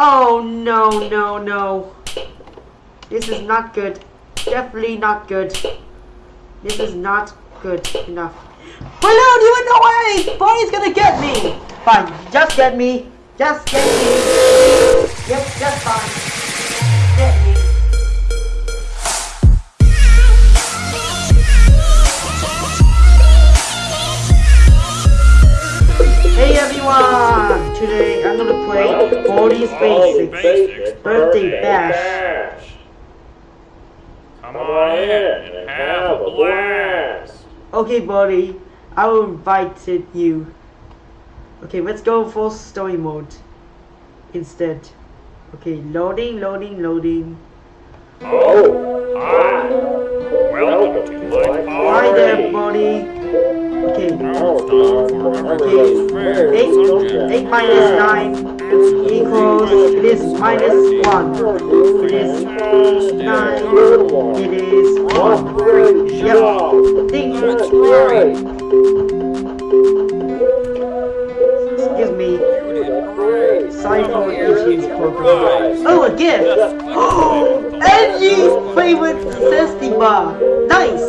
Oh no, no, no. This is not good. Definitely not good. This is not good enough. Balloon, you in the way! Bonnie's gonna get me! Fine, just get me. Just get me. Yep, just fine. Get me. Hey everyone! Today I'm gonna play Baldi's Basics Birthday Bash. Come on in and have a blast. Okay, buddy, I will invite you. Okay, let's go full story mode instead. Okay, loading, loading, loading. Oh, hi. Welcome to my party. Hi there, buddy. Okay, Now it's time for everybody's favorite eight, eight minus nine equals it is minus one. It is nine. It is one. Yep. Ding. That's great. Sorry program. Oh, a gift! Oh, Angie's favorite zesty bar. Nice.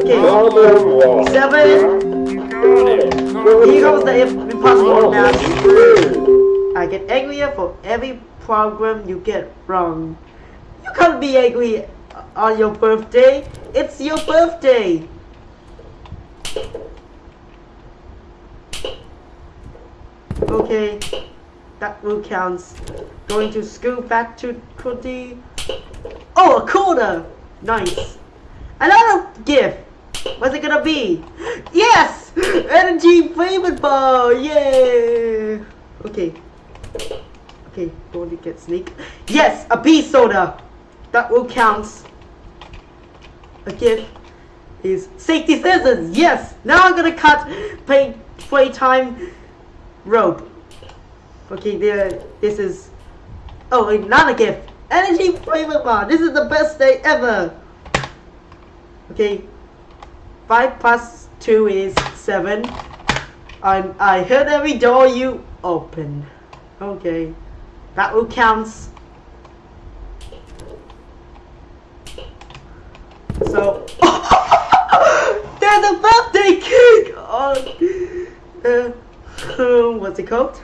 Okay, seven. you got it. Here comes the impossible math. I get angrier for every program you get wrong. You can't be angry on your birthday. It's your birthday. Okay, that will counts. Going to school back to Cody. Oh, a quarter. Nice. Another gift. What's it gonna be? Yes! Energy favorite bar! Yeah! Okay. Okay, Bonnie get sneak. Yes! A BSODA! That will count. A gift is safety scissors! Yes! Now I'm gonna cut play playtime rope. Okay, there this is Oh not a gift! Energy favorite bar! This is the best day ever! Okay, 5 plus 2 is 7. I, I heard every door you open. Okay. That will count. So. There's a birthday cake! Oh, uh, what's it called?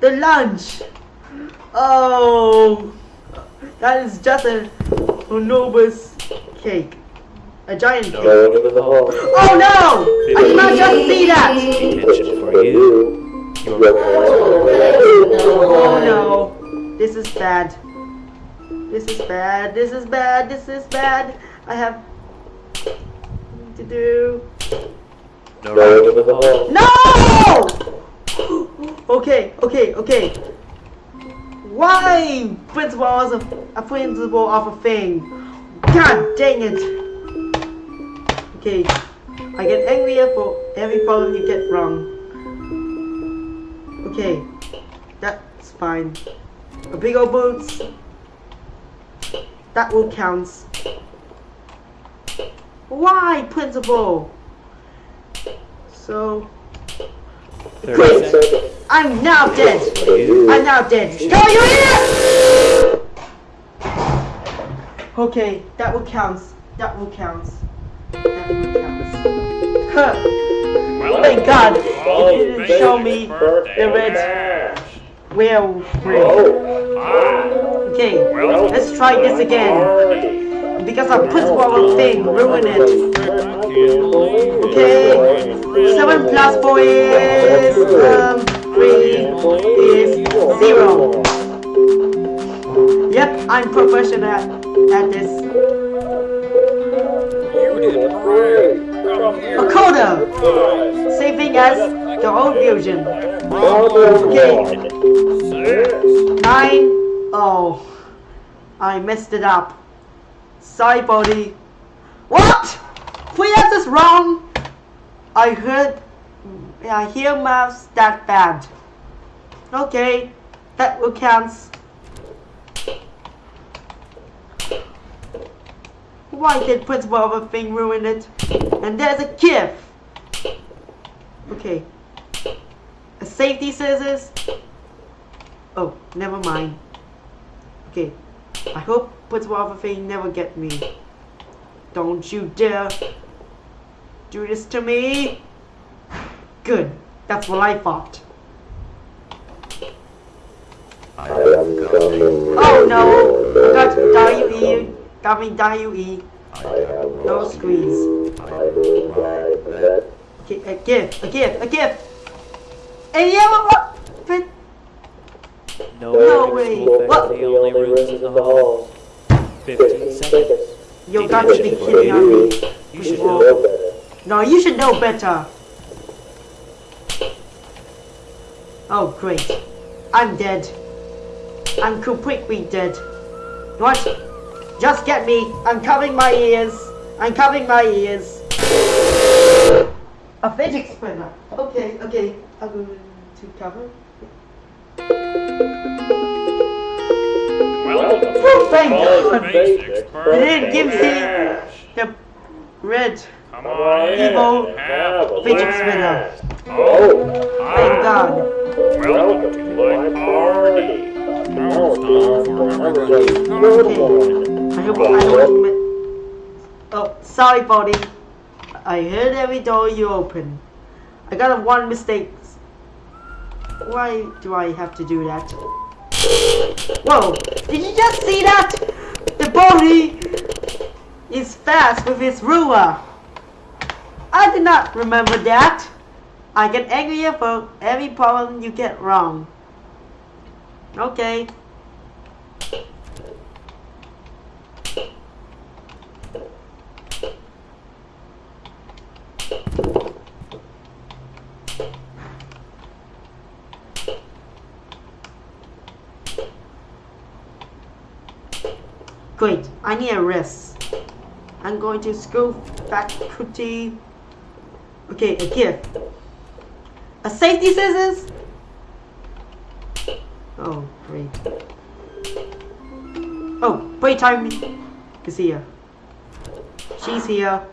The lunch! Oh! That is just a enormous cake. A giant cake. Oh no! I did not just see that! Attention for you. Oh no! This is bad. This is bad. This is bad. This is bad. I have to do. No! Okay, okay, okay. Why principal was a, a principal of a thing? God dang it! Okay, I get angrier for every problem you get wrong. Okay, that's fine. A big old boots. That will count. Why, principal? So, 30 seconds. I'm now dead. I'm now dead. Go, you idiot! Okay, that will count. That will count. That will count. Huh. Well, Thank God all it didn't show me the red bash. whale oh. Okay, Welcome let's try this again. party. Because a principal thing ruined it. Okay, seven plus four is um three is zero. Yep, I'm professional at this. You did great. Come here. A quarter, Five, same thing as the old fusion. Okay. Six. Nine. Oh, I messed it up. Sorry, Baldi. What? Three answers wrong. I heard. I hear maths that bad. Okay, that will count. Why did principal of a thing ruin it? And there's a gift. Okay. A safety scissors. Oh, never mind. Okay. I hope Principal Alpha Fang never get me. Don't you dare do this to me. Good. That's what I thought. I am coming. Oh no! Got WE. Got me WE. I have No squeeze. I will die for that. A gift, a gift, a gift. And yeah, what? But No, No way. What? The only rooms in the hall. 15 seconds. you got to be kidding me. You should know better. No, you should know better. Oh, great. I'm dead. I'm completely dead. What? Just get me. I'm covering my ears. I'm covering my ears. A fidget spinner. Okay, okay. I'm going to cover. Welcome Oh, thank God. Basics They didn't give me the red. Come on in. Evil Have a fidget spinner. Oh, Thank hi. God. Welcome to my party. Now it's time for everybody Okay. I hope I don't. Oh, sorry, Baldi. I heard every door you open. I got a one mistake. Why do I have to do that? Whoa! Did you just see that? The body is fast with his ruler. I did not remember that. I get angrier for every problem you get wrong. Okay. Great, I need a rest. I'm going to school faculty. Okay, gift. A safety scissors? Oh, great. Oh, wait, playtime is here. She's here.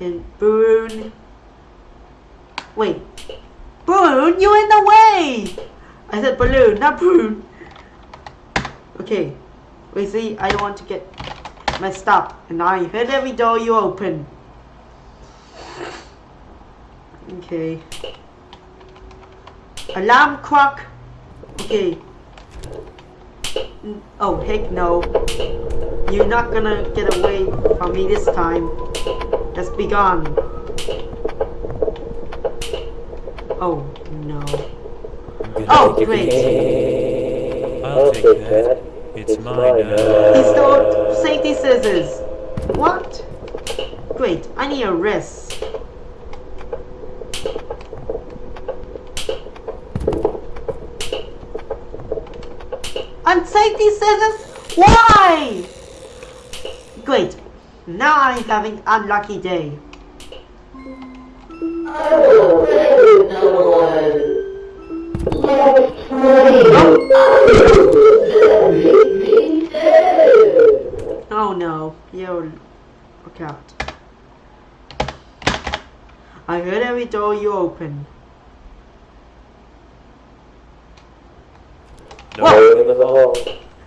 And Boone. Wait. Boone, you're in the way! I said balloon, not Boone. Okay. Wait, see, I don't want to get messed up. And I hit every door you open. Okay. Alarm clock. Okay. Mm, oh, heck no. You're not gonna get away from me this time. Just be gone. Oh, no. Oh, great. I'll take that. It's mine He now. stole safety scissors. What? Great, I need a rest. And safety scissors? Why? Great, now I'm having unlucky day. Oh no, you look out. I heard every door you open. No one in the hall.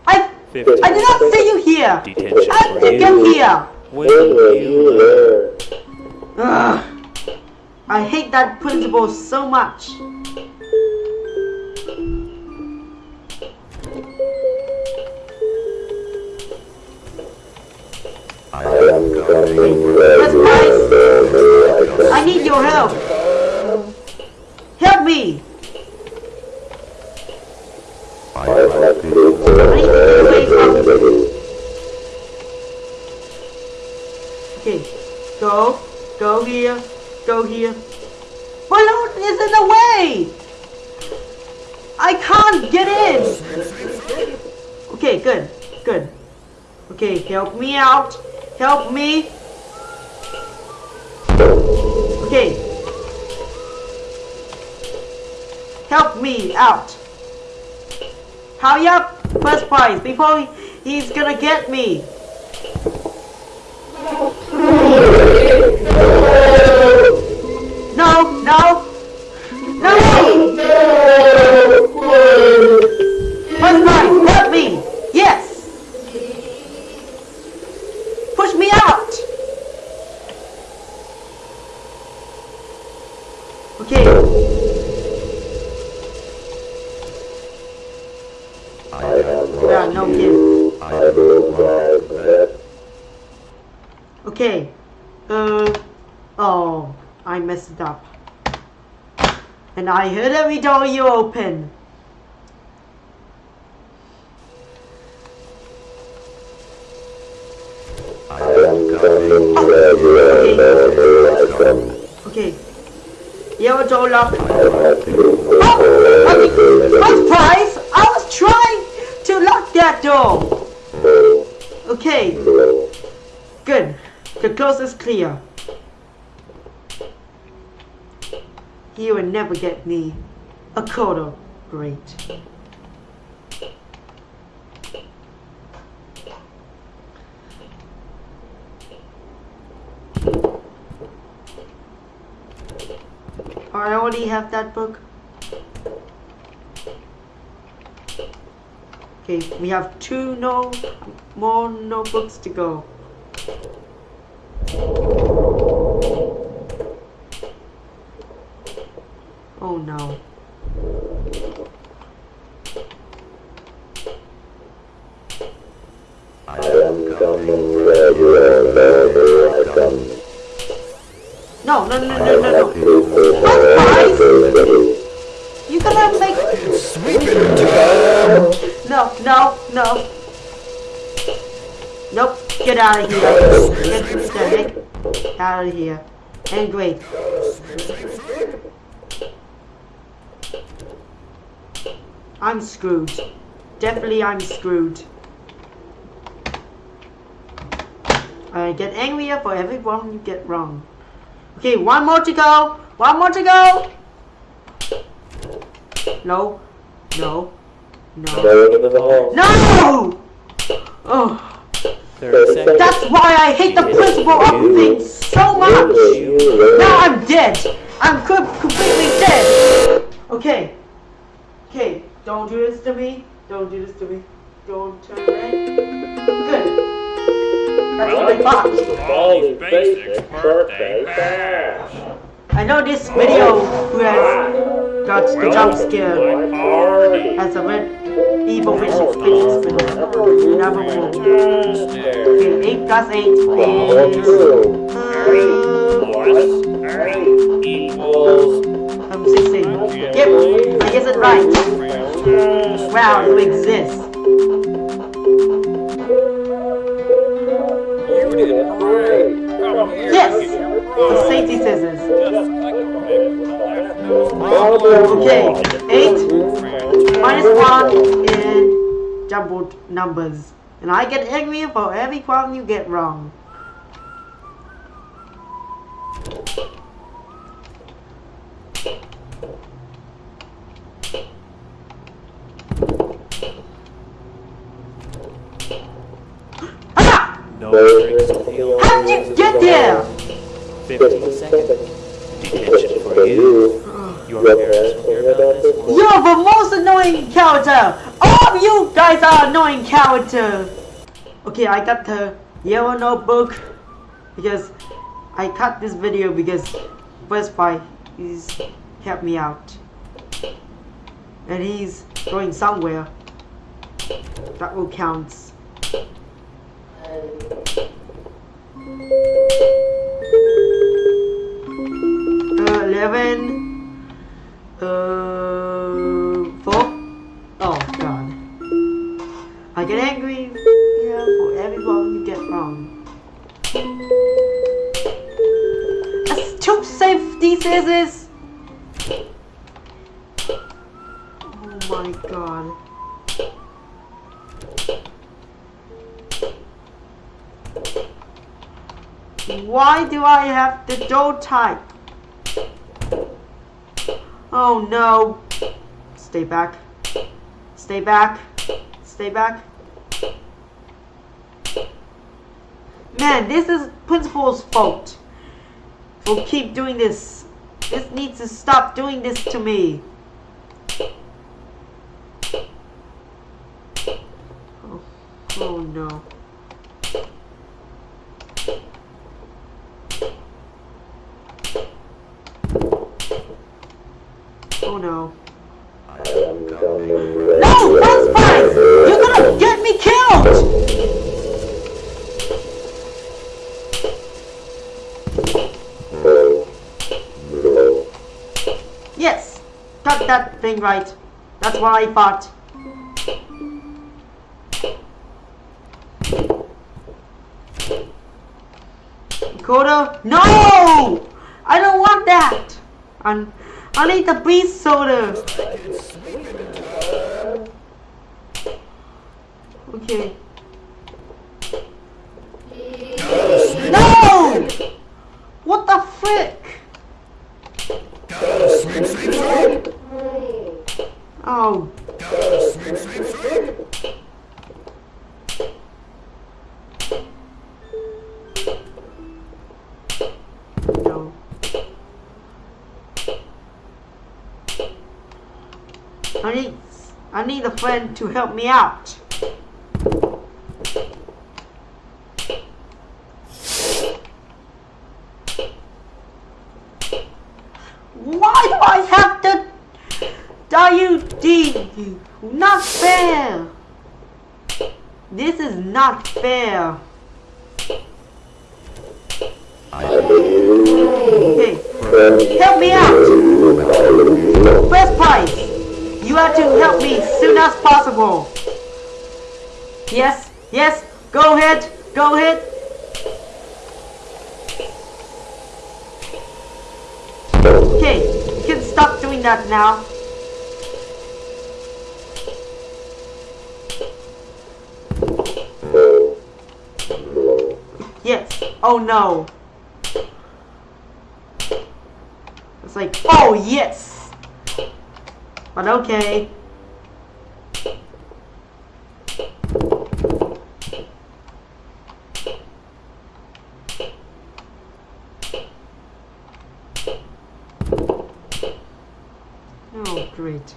I I did not see you here. Detention How for did you get you. here? When will you learn? Ugh. I hate that principal so much. I am coming. Let's. I need your help. Help me. I have I need to get away from. Okay, go, go here, go here. Balloon is in the way. I can't get in. Okay, good, good. Okay, help me out. Help me. Okay. Help me out. Hurry up! First prize before he's gonna get me. Okay. Yeah, no it Okay. Uh, oh, I messed up. And I heard every door you open. Lock. Oh, what price? I was trying to lock that door. Okay. Good. The coast is clear. He will never get me a quarter. Great. I already have that book. Okay, we have two no more notebooks to go. Oh no. I am coming where you are, wherever I come. No, no, no, no, no, no. What price? You gonna make No, no, no. Nope. Get out of here. Get this guy eh? out of here. And great. I'm screwed. Definitely I'm screwed. I get angrier for every one you get wrong. Okay, one more to go. One more to go. No. No. No. Go into the hall. No! Oh, 30 seconds. that's why I hate the principle of things so much. Now I'm dead. I'm completely dead. Okay. Okay, don't do this to me. Don't do this to me. Don't turn red. Good. That's what I thought. Baldi Basics birthday bash. I know this video who has got the jump scare has a red evil vicious vicious villain. Number one. Okay, 8 plus 8 is... Uh, Plus eight equals I'm 16. Yep, I guess it's right. Wow, you exist. Yes! The safety scissors. Okay. Okay, 8 minus 1 in jumbled numbers. And I get angry for every one you get wrong. Ah! No tricks with the old How did you get there? 15 seconds. Detention for you. Your parents will hear about this one. You're the most annoying character! All of you guys are annoying character! Okay, I got the yellow notebook because I cut this video because First Fight is helped me out. And he's going somewhere. That will count. The door type? Oh no. Stay back. Stay back. Stay back. Man, this is Principal's fault. For keep doing this. This needs to stop doing this to me. Oh, oh no. Oh no. No, that's fine! You're gonna get me killed! Yes, got that thing right. That's what I thought. Coda? No! I don't want that! I'm, I need the beast soda! Okay. No! What the frick? Oh. No. I need I need a friend to help me out. Why do I have to WD? Not fair. This is not fair. Okay, help me out. First prize. You have to help me as soon as possible. Yes, yes. Go ahead. Go ahead. Okay, you can stop doing that now. Yes. Oh no. It's like, oh yes. But okay. Oh, great.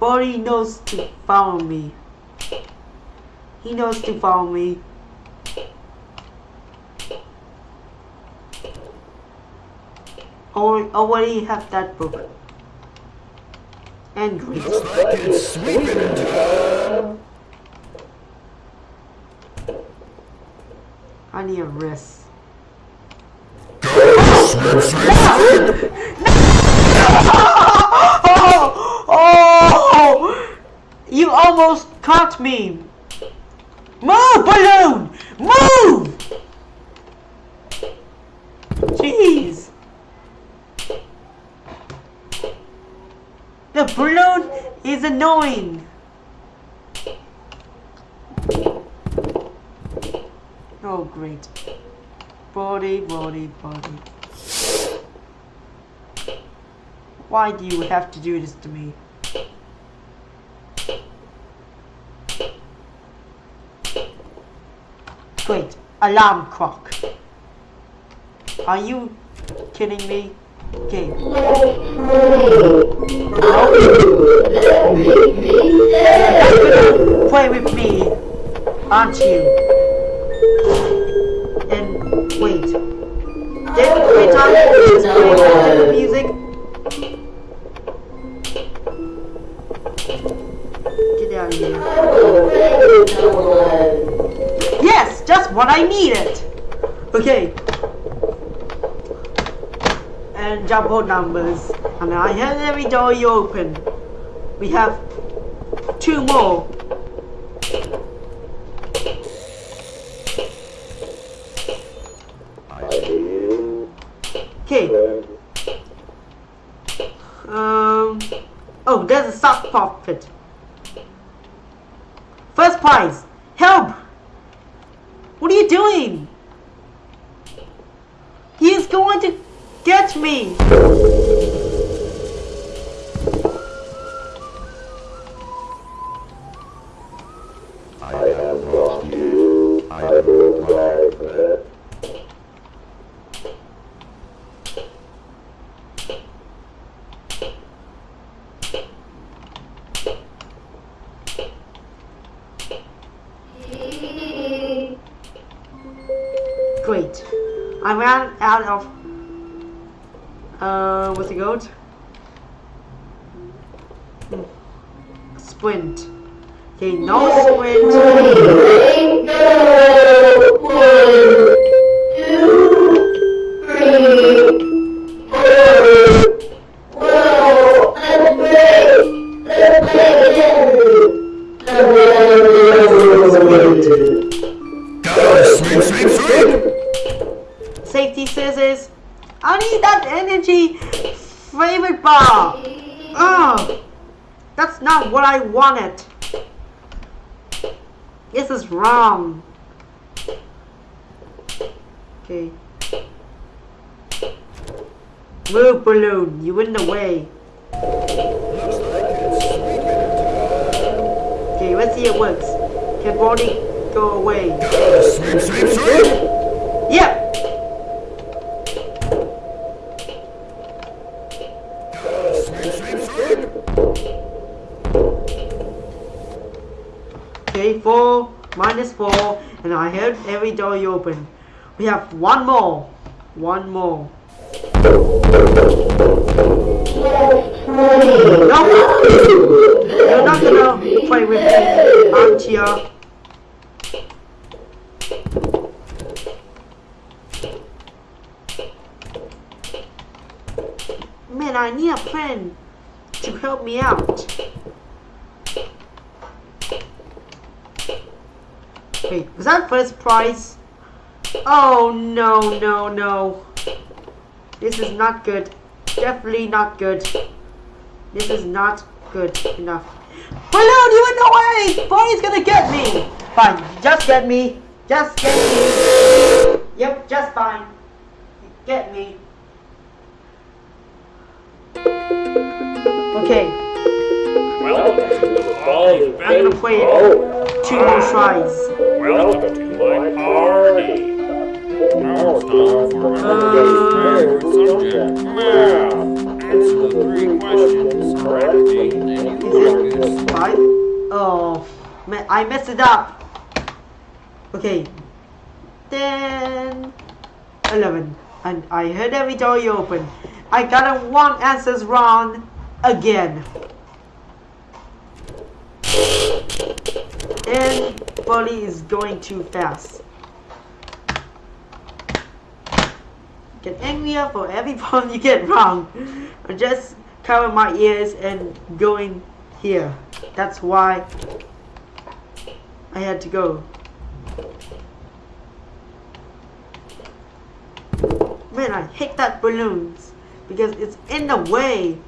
Buddy knows to follow me. He knows to follow me. Already, already have that book. And. I need a rest. Oh, oh, you almost caught me. Move, balloon! Move! Jeez. The balloon is annoying. Oh, great. Body, body, body. Why do you have to do this to me? Great. Alarm clock. Are you kidding me? Okay. Play with me, aren't you? And wait. Did we just play the music? Get out of here. What I needed. Okay. And jumbo numbers. And I have every door you open. We have two more. I ran out of uh what's it called? Sprint. Okay, no sprint. what I wanted. This is wrong. Okay. Move balloon, you in the way. Okay, let's see it works. Can body go away? Yep. Minus four, and I heard every door you open. We have one more. One more. No! You're not gonna play with me, aren't ya? Man, I need a friend to help me out. Was that first prize? Oh no, no, no. This is not good. Definitely not good. This is not good enough. Balloon, you in the way! Bonnie's gonna get me! Fine, just get me. Just get me. Yep, just fine. Get me. Okay, to I'm gonna play it Oh, two more tries. Welcome to my party. Now it's time for another favorite subject, math. Answer the three questions correctly, and you Is get it five? Oh, man, I messed it up. Okay. Then, 11. And I heard every door you open. I got a one answers wrong again. And Buddy is going too fast. Get angrier for every point you get wrong. I'm just cover my ears and going here. That's why I had to go. Man, I hate that balloons because it's in the way.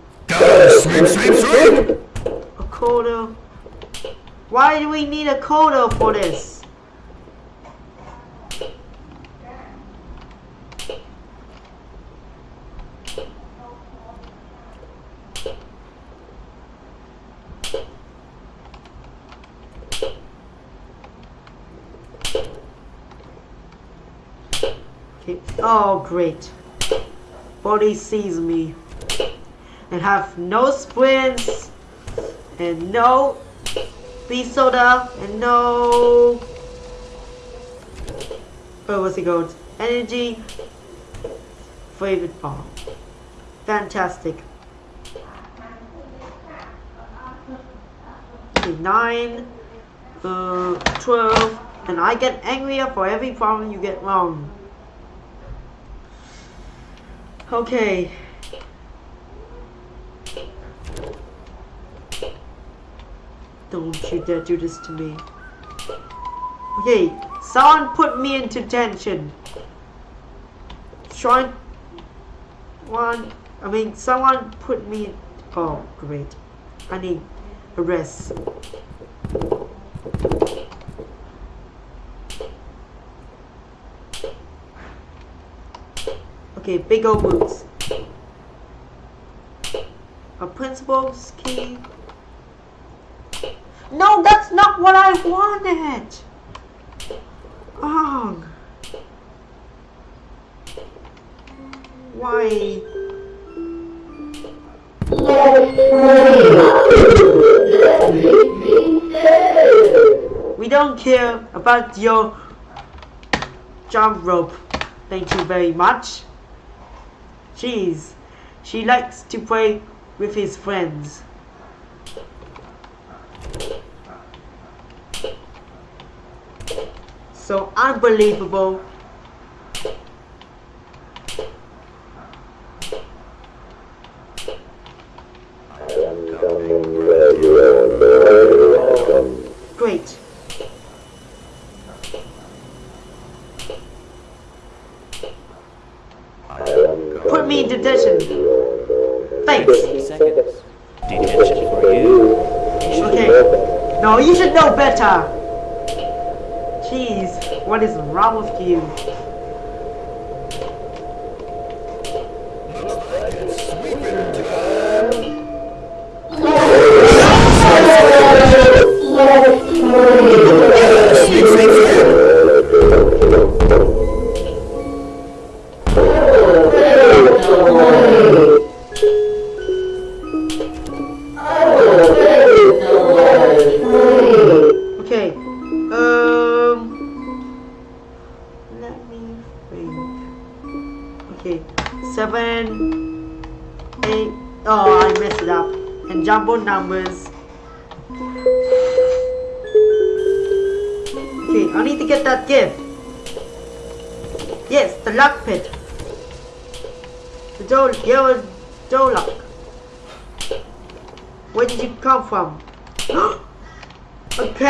A quarter. Why do we need a quarter for this? Okay. Oh, great. Body sees me. And have no sprints. And no BSODA. And no... Oh, what's it called? Energy. Favorite bar. Fantastic. Okay, 9, uh, 12, and I get angrier for every problem you get wrong. Okay. Don't you dare do this to me. Okay, someone put me into tension. Trying one I mean someone put me oh great. I need a rest. Okay, big old boots. A principal's key. No, that's not what I wanted. Oh. Why? We don't care about your jump rope. Thank you very much. Jeez, she likes to play with his friends. So unbelievable.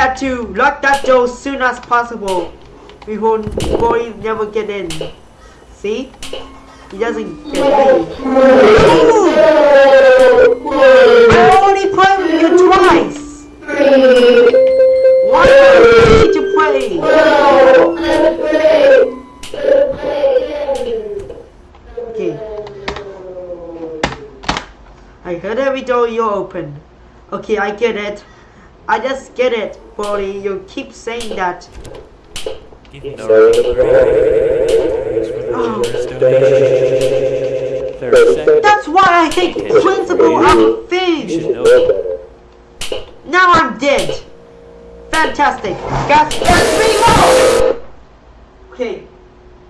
Had to lock that door as soon as possible before boy never get in. See? He doesn't get in. I already played with you twice! Why do I need to play? Okay. I heard every door you open. Okay, I get it. I just get it, Brody. You keep saying that. Give no Oh, Thirty seconds. that's why I hate principal of You things. should know better. Now I'm dead. Fantastic. Got three more. Okay.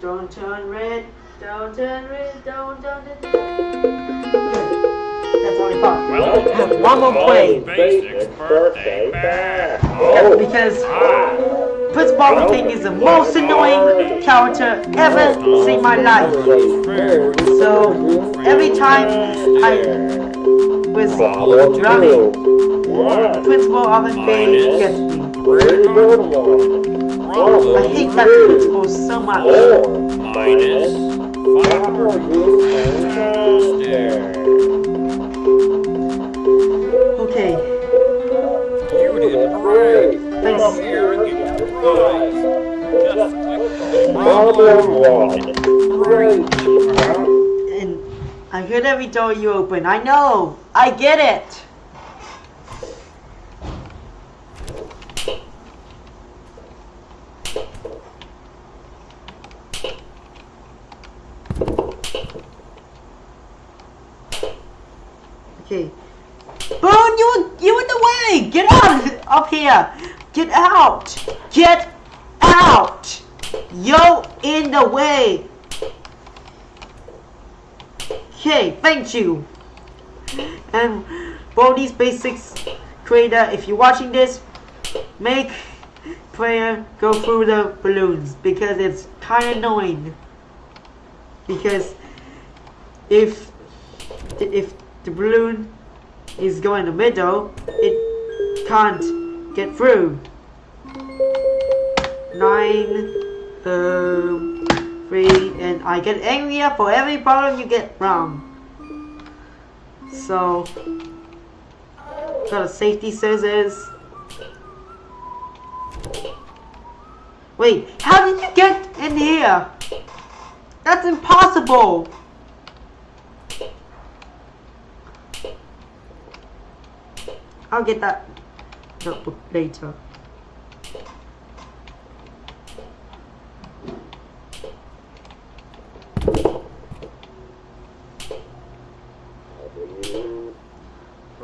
Don't turn red. Don't turn red. Don't turn red. Well, Have one more play. Birthday. Yeah, because Principal of King is the most annoying character ever seen in my life. So every time I was running, Principal of King gets me. I hate that principal so much. Minus five. Thanks. Here prize. Just and I hear every door you open. I know. I get it. Okay. Boone, you you in the way. Get out of here. Get out. Get out. Yo in the way. Okay, thank you. And Baldi's Basics creator, if you're watching this, make prayer go through the balloons because it's kind of annoying. Because if if the balloon is going in the middle, it can't get through. Nine, um, three, and I get angrier for every problem you get wrong. So, got a safety scissors. Wait, how did you get in here? That's impossible. I'll get that later.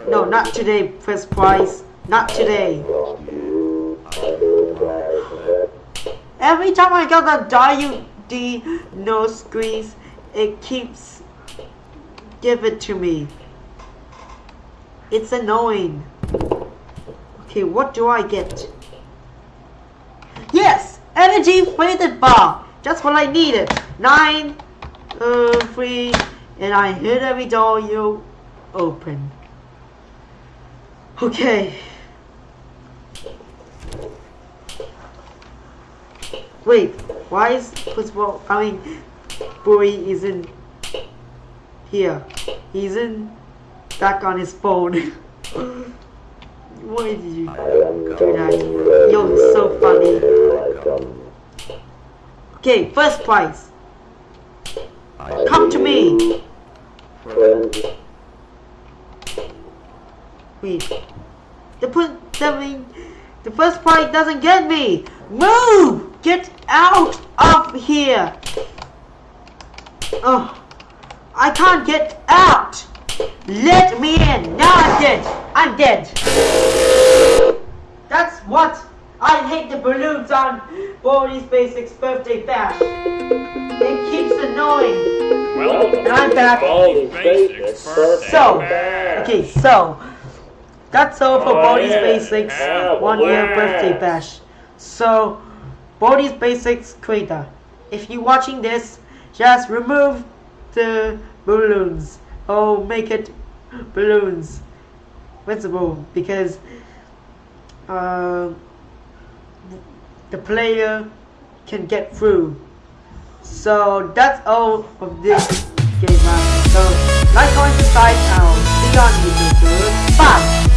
No, not today, first prize. Not today. Every time I got the WD-NoSquee, it keeps give it to me. It's annoying. Okay, what do I get? Yes! Energy faded bar. Just what I needed. Nine, uh, three, and I hit every door you open. Okay. Wait, why is football? I mean, boy isn't here. He's in back on his phone. why did you do that? Yo, it's so funny. Okay, first prize. Come to me. Wait. The put the the first prize doesn't get me. Move! Get out of here! Oh, I can't get out! Let me in! Now I'm dead! I'm dead! That's what I hate the balloons on Baldi's Basics birthday bash. It keeps annoying. Well, And I'm back. Baldi's Basics birthday So, bash. okay, so that's all for Oh, Baldi's yeah. Basics Have a one year birthday bash. So, Baldi's Basics creator, if you're watching this, just remove the balloons or make it balloons visible because uh, the player can get through. So that's all of this game. man. So like, comment, subscribe, and see you on YouTube. Bye.